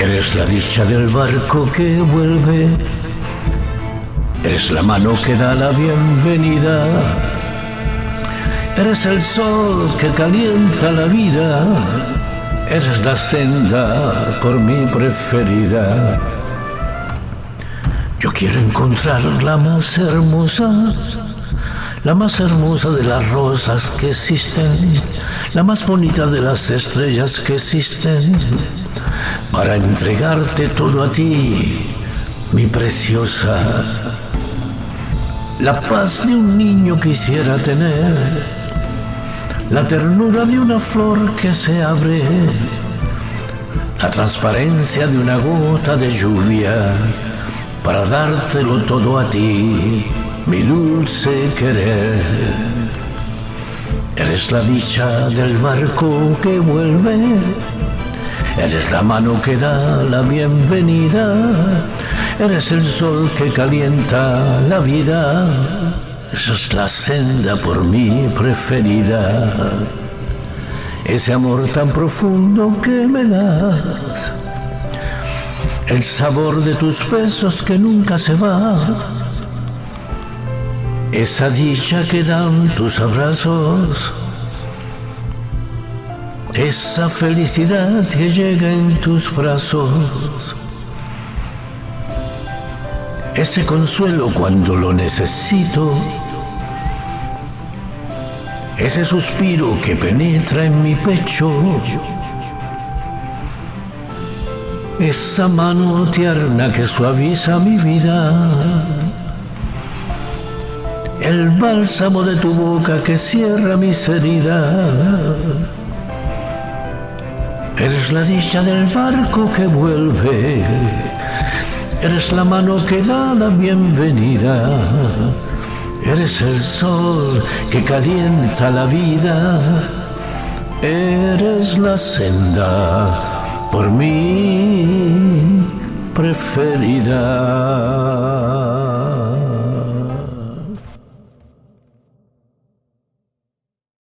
Eres la dicha del barco que vuelve. Eres la mano que da la bienvenida. Eres el sol que calienta la vida. Eres la senda por mí preferida. Yo quiero encontrar la más hermosa, la más hermosa de las rosas que existen, la más bonita de las estrellas que existen, para entregarte todo a ti, mi preciosa. La paz de un niño quisiera tener, la ternura de una flor que se abre, la transparencia de una gota de lluvia para dártelo todo a ti, mi dulce querer. Eres la dicha del barco que vuelve, eres la mano que da la bienvenida, eres el sol que calienta la vida, esa es la senda por mí preferida, ese amor tan profundo que me das. El sabor de tus besos que nunca se va, esa dicha que dan tus abrazos, esa felicidad que llega en tus brazos, ese consuelo cuando lo necesito, ese suspiro que penetra en mi pecho. Esa mano tierna que suaviza mi vida, el bálsamo de tu boca que cierra mis heridas. Eres la dicha del barco que vuelve, eres la mano que da la bienvenida, eres el sol que calienta la vida, eres la senda por mí preferida.